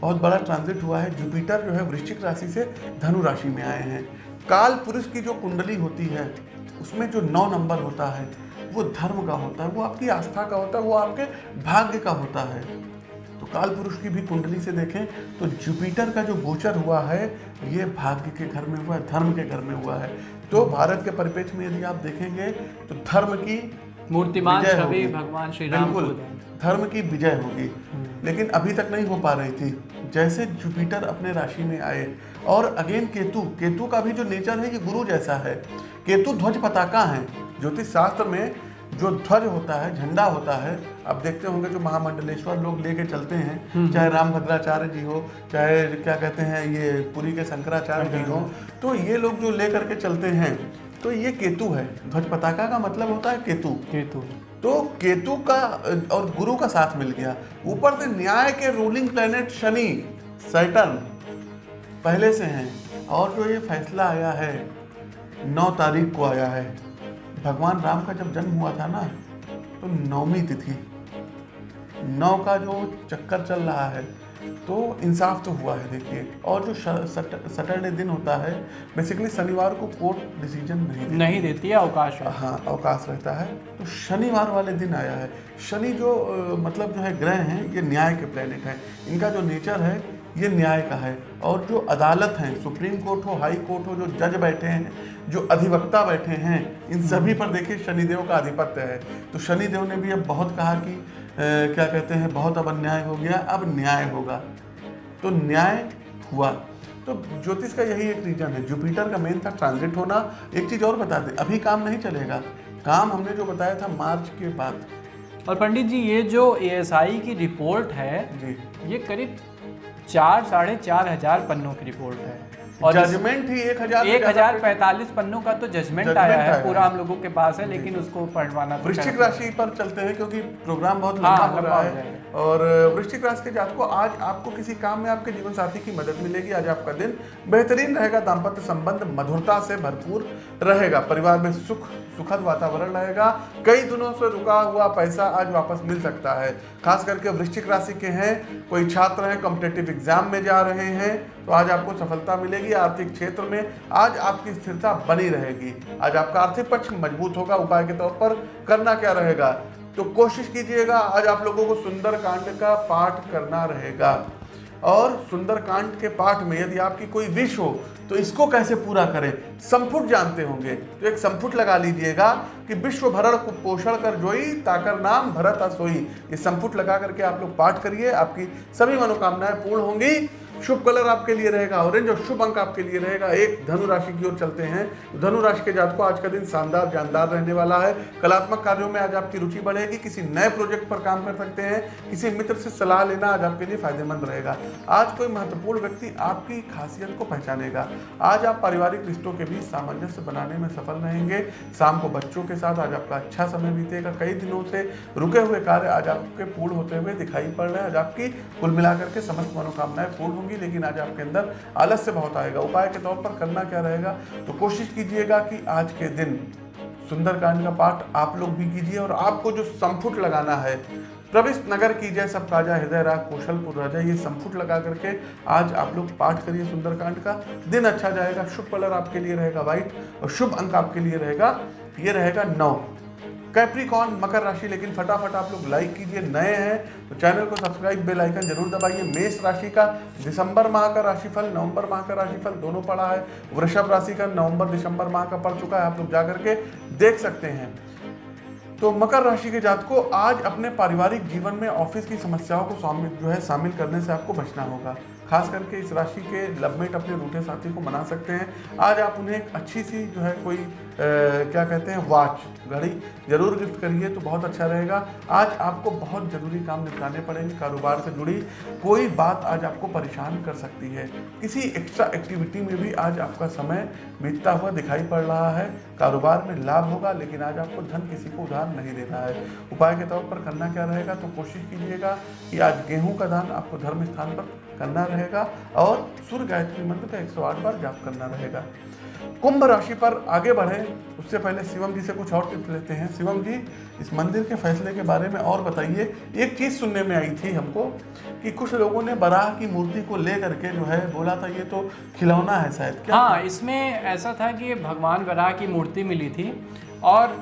Speaker 2: बहुत बड़ा ट्रांजिट हुआ है। जुपिटर जो है, वृश्चिक राशि से धनु राशि में आए हैं। काल पुरुष की जो कुंडली होती है, उसमें जो नौ नंबर होता है, वो धर्म का होता है, वो आपकी आस्था का होता है, वो आपके भाग्य का होता है। तो काल पुरुष की भी कुंडली से देखें तो जुपिटर का जो गोचर हुआ है, ये भाग्य के घर में हुआ है, धर्म के घर में हुआ है। तो भारत के परिपेक्ष में यदि आप देखेंगे तो धर्म की
Speaker 1: मूर्तिमान छवि। भगवान श्री राम
Speaker 2: बिल्कुल धर्म की विजय होगी। लेकिन अभी तक नहीं हो पा रही थी। जैसे जुपिटर अपने राशि में आए और अगेन केतु केतु का भी जो नेचर है ये गुरु जैसा है। केतु ध्वज पताका है। ज्योतिष शास्त्र में जो ध्वज होता है झंडा होता है आप देखते होंगे जो महामंडलेश्वर लोग लेके चलते हैं चाहे रामभद्राचार्य जी हो चाहे क्या कहते हैं ये पुरी के शंकराचार्य जी हो तो ये लोग जो ले करके चलते हैं तो ये केतु है। ध्वज पताका का मतलब होता है केतु।
Speaker 1: केतु।
Speaker 2: तो केतु का और गुरु का साथ मिल गया। ऊपर से न्याय के रूलिंग प्लेनेट शनि सैटर्न पहले से हैं। और जो ये फैसला आया है नौ तारीख को आया है। भगवान राम का जब जन्म हुआ था ना तो नौमी तिथि। नौ का जो चक्कर चल रहा है तो इंसाफ तो हुआ है देखिए। और जो सैटरडे दिन होता है बेसिकली शनिवार को कोर्ट डिसीज़न नहीं देती।
Speaker 1: नहीं देती है अवकाश है।
Speaker 2: हाँ अवकाश रहता है। तो शनिवार वाले दिन आया है। शनि जो मतलब जो है ग्रह हैं ये न्याय के प्लेनेट हैं। इनका जो नेचर है ये न्याय का है। और जो अदालत हैं सुप्रीम कोर्ट हो हाई कोर्ट हो जो जज बैठे हैं जो अधिवक्ता बैठे हैं इन सभी पर देखिए शनिदेव का आधिपत्य है। तो शनिदेव ने भी अब बहुत कहा कि अ, क्या कहते हैं बहुत अब अन्याय हो गया अब न्याय होगा। तो न्याय हुआ। तो ज्योतिष का यही एक रीजन है। जुपिटर का मेन था ट्रांजिट होना। एक चीज़ और बता दें अभी काम नहीं चलेगा। काम हमने जो बताया था मार्च के बाद।
Speaker 1: और पंडित जी ये जो एएसआई की रिपोर्ट है
Speaker 2: जी।
Speaker 1: ये करीब चार साढ़े चार हज़ार पन्नों की रिपोर्ट है। और
Speaker 2: जजमेंट ही एक हज़ार
Speaker 1: एक हज़ार पैंतालीस पन्नों का तो जजमेंट आया है। पूरा हम लोगों के पास है लेकिन उसको पढ़वाना तो
Speaker 2: वृश्चिक राशि पर चलते हैं क्योंकि प्रोग्राम बहुत
Speaker 1: हाँ,
Speaker 2: लंबा हो रहा
Speaker 1: है
Speaker 2: और वृश्चिक राशि के जातकों आज आपको किसी काम में आपके जीवन साथी की मदद मिलेगी आज आपका दिन बेहतरीन रहेगा दाम्पत्य संबंध मधुरता से भरपूर रहेगा परिवार में सुख सुखद वातावरण रहेगा कई दिनों से रुका हुआ पैसा आज वापस मिल सकता है। खास करके वृश्चिक राशि के हैं कोई छात्र हैं कॉम्पिटेटिव एग्ज़ाम में जा रहे हैं तो आज आपको सफलता मिलेगी आर्थिक क्षेत्र में आज आपकी स्थिरता बनी रहेगी। आज आपका आर्थिक पक्ष मज़बूत होगा उपाय के तौर पर। करना क्या रहेगा? तो कोशिश कीजिएगा, आज आप लोगों को सुंदर कांड का पाठ करना रहेगा। और सुंदरकांड के पाठ में यदि आपकी कोई विश हो तो इसको कैसे पूरा करें? संपुट जानते होंगे। तो एक संपुट लगा लीजिएगा कि विश्व भरण को पोषण कर जोई, ताकर नाम भरत असोई। ये संपुट लगा करके आप लोग पाठ करिए। आपकी सभी मनोकामनाएँ पूर्ण होंगी। शुभ कलर आपके लिए रहेगा ऑरेंज और शुभ अंक आपके लिए रहेगा। एक धनु राशि की ओर चलते हैं। तो धनु राशि के जातकों, आज का दिन शानदार, जानदार रहने वाला है। कलात्मक कार्यों में आज आपकी रुचि बढ़ेगी। किसी नए प्रोजेक्ट पर काम कर सकते हैं। किसी मित्र से सलाह लेना आज आपके लिए फ़ायदेमंद रहेगा। आज कोई महत्वपूर्ण व्यक्ति आपकी खासियत को पहचानेगा। आज आप पारिवारिक रिश्तों के बीच सामंजस्य बनाने में सफल रहेंगे। शाम को बच्चों के साथ आज आपका अच्छा समय बीतेगा। कई दिनों से रुके हुए कार्य आज आपके पूर्ण होते हुए दिखाई पड़ रहे हैं। आज आपकी कुल मिलाकर के समस्त मनोकामनाएँ पूर्ण होंगी। लेकिन आज आपके अंदर आलस्य बहुत आएगा। उपाय के तौर पर करना क्या रहेगा तो कोशिश कीजिएगा कि आज के दिन सुंदरकांड का पाठ आप लोग भी कीजिए और आपको जो संपुट लगाना है, प्रविष्ट नगर की जय सब काजा हृदय राग कौशलपुर राजा ये संपुट लगा करके आज आप लोग पाठ करिए सुंदरकांड का। दिन अच्छा जाएगा, शुभ कलर आपके लिए रहेगा व्हाइट और शुभ अंक आपके लिए रहेगा, ये रहेगा नौ। कैप्रिकॉन मकर राशि, लेकिन फटाफट आप लोग लाइक कीजिए, नए हैं तो चैनल को सब्सक्राइब बेल आइकन ज़रूर दबाइए। मेष राशि का दिसंबर माह का राशिफल, नवंबर माह का राशिफल दोनों पड़ा है। वृषभ राशि का नवंबर दिसंबर माह का पड़ चुका है, आप लोग जा करके देख सकते हैं। तो मकर राशि के जातकों आज अपने पारिवारिक जीवन में ऑफ़िस की समस्याओं को जो है, शामिल करने से आपको बचना होगा। खास करके इस राशि के लवमेट अपने रूठे साथी को मना सकते हैं। आज आप उन्हें एक अच्छी सी जो है कोई अ, क्या कहते हैं वॉच घड़ी ज़रूर गिफ्ट करिए तो बहुत अच्छा रहेगा। आज आपको बहुत ज़रूरी काम निपटाने पड़ेंगे कारोबार से जुड़ी कोई बात आज आपको परेशान कर सकती है। किसी एक्स्ट्रा एक्टिविटी में भी आज आपका समय बीतता हुआ दिखाई पड़ रहा है। कारोबार में लाभ होगा लेकिन आज आपको धन किसी को उधार नहीं देना है। उपाय के तौर पर करना क्या रहेगा तो कोशिश कीजिएगा कि आज गेहूँ का दान आपको धर्म स्थान पर करना रहेगा और सूर्य गायत्री मंत्र का 108 बार जाप करना रहेगा। कुंभ राशि पर आगे बढ़े, उससे पहले शिवम जी से कुछ और टिप्स लेते हैं। शिवम जी, इस मंदिर के फैसले के बारे में और बताइए। एक चीज़ सुनने में आई थी हमको कि कुछ लोगों ने बराह की मूर्ति को ले करके जो है बोला था, ये तो खिलौना है शायद, क्या?
Speaker 1: हाँ इसमें ऐसा था कि भगवान बराह की मूर्ति मिली थी और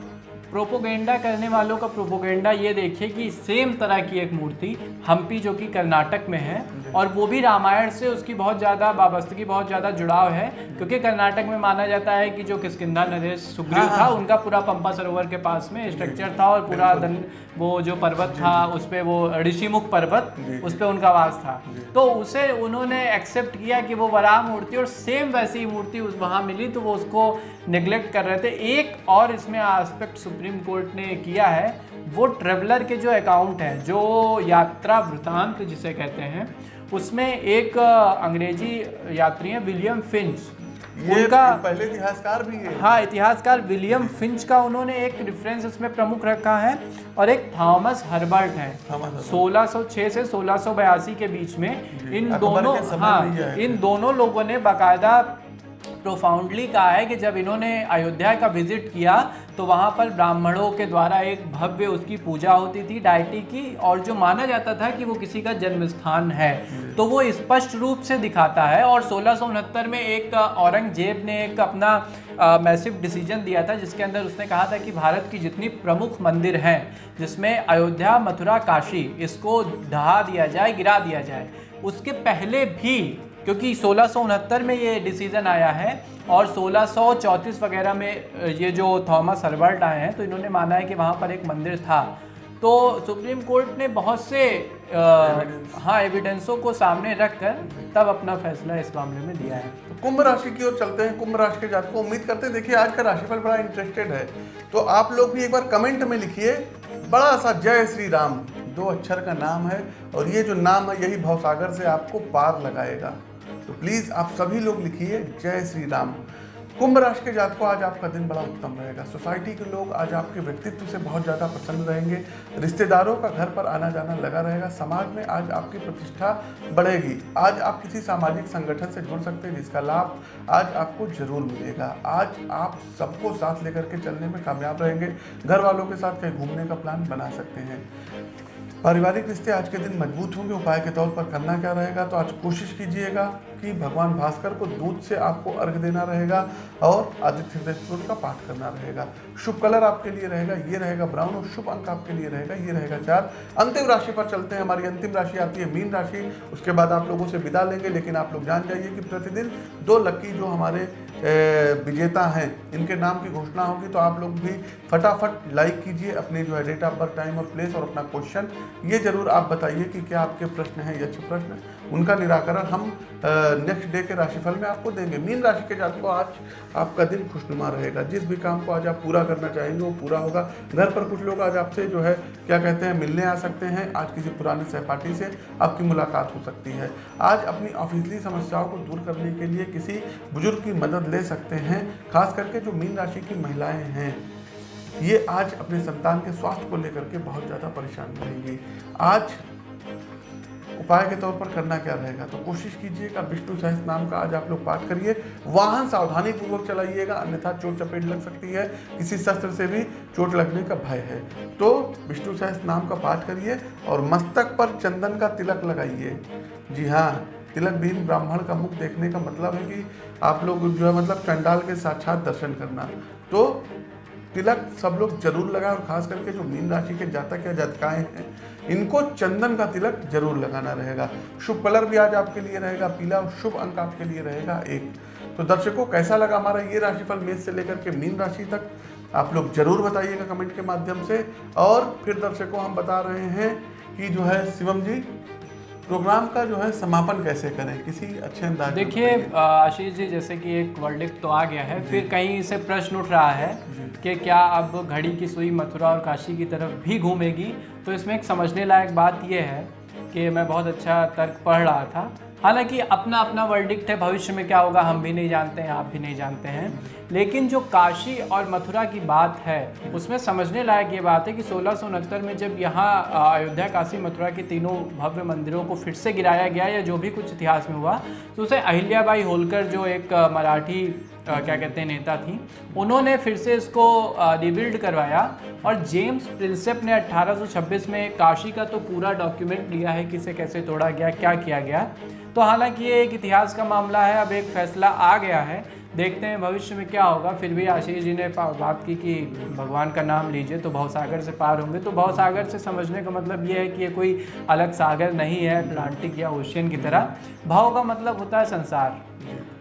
Speaker 1: प्रोपोगेंडा करने वालों का प्रोपोगेंडा ये देखिए कि सेम तरह की एक मूर्ति हम्पी जो कि कर्नाटक में है और वो भी रामायण से उसकी बहुत ज़्यादा वाबस्तगी बहुत ज़्यादा जुड़ाव है क्योंकि कर्नाटक में माना जाता है कि जो किसकिंधा नरेश सुग्रीव
Speaker 2: हाँ,
Speaker 1: था उनका पूरा पंपा सरोवर के पास में स्ट्रक्चर था और पूरा दन वो जो पर्वत था उस पर वो ऋषिमुख पर्वत उस पर उनका वास था। तो उसे उन्होंने एक्सेप्ट किया कि वो वराह मूर्ति और सेम वैसी मूर्ति उस वहाँ मिली तो वो उसको निगलेक्ट कर रहे थे। एक और इसमें एस्पेक्ट सुप्रीम कोर्ट ने किया है वो ट्रेवलर के जो अकाउंट है जो यात्रा वृतांत जिसे कहते हैं उसमें एक अंग्रेज़ी यात्री है विलियम फिंच।
Speaker 2: ये
Speaker 1: उनका
Speaker 2: पहले इतिहासकार भी है।
Speaker 1: हाँ इतिहासकार विलियम फिंच का उन्होंने एक रेफरेंस उसमें प्रमुख रखा है और एक थॉमस हर्बर्ट है।
Speaker 2: थॉमस
Speaker 1: 1606 से 1682 के बीच में इन दोनों हाँ। इन दोनों लोगों ने बाकायदा प्रोफाउंडली कहा है कि जब इन्होंने अयोध्या का विज़िट किया तो वहाँ पर ब्राह्मणों के द्वारा एक भव्य उसकी पूजा होती थी, डायटी की, और जो माना जाता था कि वो किसी का जन्म स्थान है। तो वो स्पष्ट रूप से दिखाता है, और सोलह में एक औरंगज़ेब ने एक अपना मैसिव डिसीज़न दिया था, जिसके अंदर उसने कहा था कि भारत की जितनी प्रमुख मंदिर हैं, जिसमें अयोध्या, मथुरा, काशी, इसको ढहा दिया जाए, गिरा दिया जाए, उसके पहले भी क्योंकि सोलह में ये डिसीज़न आया है और 1634 वगैरह में ये जो थॉमस हर्बर्ट आए हैं तो इन्होंने माना है कि वहाँ पर एक मंदिर था। तो सुप्रीम कोर्ट ने बहुत से अ, हाँ एविडेंसों को सामने रखकर तब अपना फैसला इस मामले में दिया है।
Speaker 2: तो कुंभ राशि की ओर चलते हैं। कुंभ राशि के जातकों उम्मीद करते हैं देखिए आज का राशिफल बड़ा इंटरेस्टेड है। तो आप लोग भी एक बार कमेंट में लिखिए बड़ा सा जय श्री राम। दो अक्षर का नाम है और ये जो नाम है यही भवसागर से आपको पार लगाएगा। तो प्लीज़ आप सभी लोग लिखिए, जय श्री राम। कुंभ राशि के जातकों, आज आपका दिन बड़ा उत्तम रहेगा। सोसाइटी के लोग आज आपके व्यक्तित्व से बहुत ज़्यादा प्रसन्न रहेंगे। रिश्तेदारों का घर पर आना जाना लगा रहेगा। समाज में आज आपकी प्रतिष्ठा बढ़ेगी। आज आप किसी सामाजिक संगठन से जुड़ सकते हैं, जिसका लाभ आज आपको ज़रूर मिलेगा। आज आप सबको साथ लेकर के चलने में कामयाब रहेंगे। घर वालों के साथ कहीं घूमने का प्लान बना सकते हैं। पारिवारिक रिश्ते आज के दिन मज़बूत होंगे, उपाय के तौर पर करना क्या रहेगा? तो आज कोशिश कीजिएगा कि भगवान भास्कर को दूध से आपको अर्घ देना रहेगा और आदित्य हृदय स्तोत्र का पाठ करना रहेगा। शुभ कलर आपके लिए रहेगा, ये रहेगा ब्राउन और शुभ अंक आपके लिए रहेगा, ये रहेगा चार। अंतिम राशि पर चलते हैं, हमारी अंतिम राशि आती है मीन राशि। उसके बाद आप लोगों से विदा लेंगे, लेकिन आप लोग जान जाइए कि प्रतिदिन दो लक्की जो हमारे विजेता हैं, इनके नाम की घोषणा होगी तो आप लोग भी फटाफट लाइक कीजिए अपने जो है डेट ऑफ़ बर्थ टाइम और प्लेस और अपना क्वेश्चन ये ज़रूर आप बताइए कि क्या आपके प्रश्न हैं ये अच्छे प्रश्न। उनका निराकरण हम नेक्स्ट डे के राशिफल में आपको देंगे। मीन राशि के जातकों, आज आपका दिन खुशनुमा रहेगा। जिस भी काम को आज आप पूरा करना चाहेंगे, वो पूरा होगा। घर पर कुछ लोग आज आपसे जो है, क्या कहते हैं, मिलने आ सकते हैं। आज किसी पुराने सहपाठी से आपकी मुलाकात हो सकती है। आज अपनी ऑफिसली समस्याओं को दूर करने के लिए किसी बुज़ुर्ग की मदद ले सकते हैं, खास करके जो मीन राशि की महिलाएँ हैं। ये आज अपने संतान के स्वास्थ्य को लेकर के बहुत ज़्यादा परेशान रहेंगी आज उपाय के तौर पर करना क्या रहेगा? तो कोशिश कीजिएगा विष्णु सहस्त्र नाम का आज आप लोग पाठ करिए। वाहन सावधानी पूर्वक चलाइएगा, अन्यथा चोट चपेट लग सकती है। किसी शस्त्र से भी चोट लगने का भय है। तो विष्णु सहस्त्र नाम का पाठ करिए और मस्तक पर चंदन का तिलक लगाइए। जी हाँ तिलक विहीन ब्राह्मण का मुख देखने का मतलब है कि आप लोग जो है मतलब चंडाल के साक्षात दर्शन करना। तो तिलक सब लोग ज़रूर लगाएँ और खास करके जो मीन राशि के जातक या जातकाएँ हैं इनको चंदन का तिलक ज़रूर लगाना रहेगा। शुभ कलर भी आज आपके लिए रहेगा, पीला और शुभ अंक आपके लिए रहेगा, एक। तो दर्शकों, कैसा लगा हमारा ये राशिफल मेष से लेकर के मीन राशि तक? आप लोग ज़रूर बताइएगा कमेंट के माध्यम से। और फिर दर्शकों, हम बता रहे हैं कि जो है शिवम जी प्रोग्राम का जो है समापन कैसे करें? किसी अच्छे अंदाज
Speaker 1: देखिए आशीष जी जैसे कि एक वर्डिक्ट तो आ गया है फिर कहीं से प्रश्न उठ रहा है कि क्या अब घड़ी की सुई मथुरा और काशी की तरफ़ भी घूमेगी? तो इसमें एक समझने लायक बात यह है कि मैं बहुत अच्छा तर्क पढ़ रहा था हालाँकि अपना अपना वर्डिक्ट है, भविष्य में क्या होगा हम भी नहीं जानते हैं, आप भी नहीं जानते हैं। लेकिन जो काशी और मथुरा की बात है, उसमें समझने लायक ये बात है कि सोलह में जब यहाँ अयोध्या, काशी, मथुरा के तीनों भव्य मंदिरों को फिर से गिराया गया या जो भी कुछ इतिहास में हुआ तो उसे अहिल्याबाई होलकर जो एक मराठी अ, क्या कहते हैं नेता थी। उन्होंने फिर से इसको रिबिल्ड करवाया और जेम्स प्रिंसेप ने 1826 में काशी का तो पूरा डॉक्यूमेंट लिया है कि इसे कैसे तोड़ा गया क्या किया गया। तो हालाँकि ये एक इतिहास का मामला है अब एक फैसला आ गया है देखते हैं भविष्य में क्या होगा। फिर भी आशीष जी ने बात की कि भगवान का नाम लीजिए तो भवसागर से पार होंगे। तो भवसागर से समझने का मतलब ये है कि ये कोई अलग सागर नहीं है अटलांटिक या ओशियन की तरह। भाव का मतलब होता है संसार।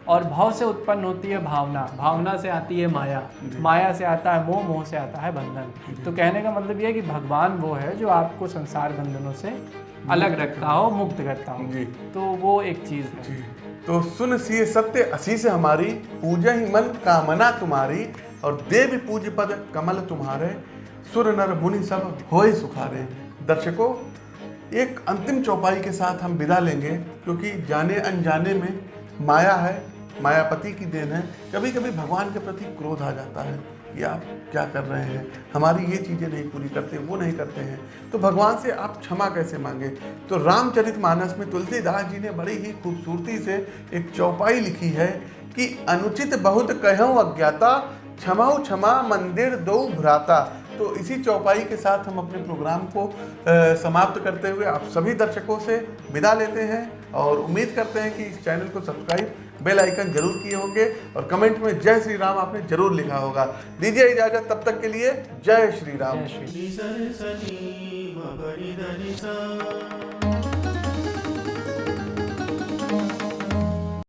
Speaker 1: और भाव से उत्पन्न होती है भावना। भावना से आती है माया। माया से आता है मोह मोह से आता है बंधन। तो कहने का मतलब यह है कि भगवान वो है जो आपको संसार बंधनों से अलग रखता हो मुक्त करता हो। तो वो एक चीज़ है।
Speaker 2: तो सुन सिए सत्य असी से हमारी पूजा ही मन कामना तुम्हारी और देव पूज पद कमल तुम्हारे सुर नर मुनि सब होए सुखारे। दर्शकों एक अंतिम चौपाई के साथ हम विदा लेंगे क्योंकि जाने अनजाने में माया है मायापति की देन है। कभी कभी भगवान के प्रति क्रोध आ जाता है कि आप क्या कर रहे हैं? हमारी ये चीज़ें नहीं पूरी करते वो नहीं करते हैं। तो भगवान से आप क्षमा कैसे मांगे? तो रामचरित मानस में तुलसीदास जी ने बड़ी ही खूबसूरती से एक चौपाई लिखी है कि अनुचित बहुत कहो अज्ञाता क्षमाऊ क्षमा मंदिर दो भ्राता। तो इसी चौपाई के साथ हम अपने प्रोग्राम को अ, समाप्त करते हुए आप सभी दर्शकों से विदा लेते हैं और उम्मीद करते हैं कि इस चैनल को सब्सक्राइब बेल आइकन ज़रूर किए होंगे और कमेंट में जय श्री राम आपने ज़रूर लिखा होगा। दीजिए इजाज़त तब तक के लिए जय श्री राम।
Speaker 1: जय श्री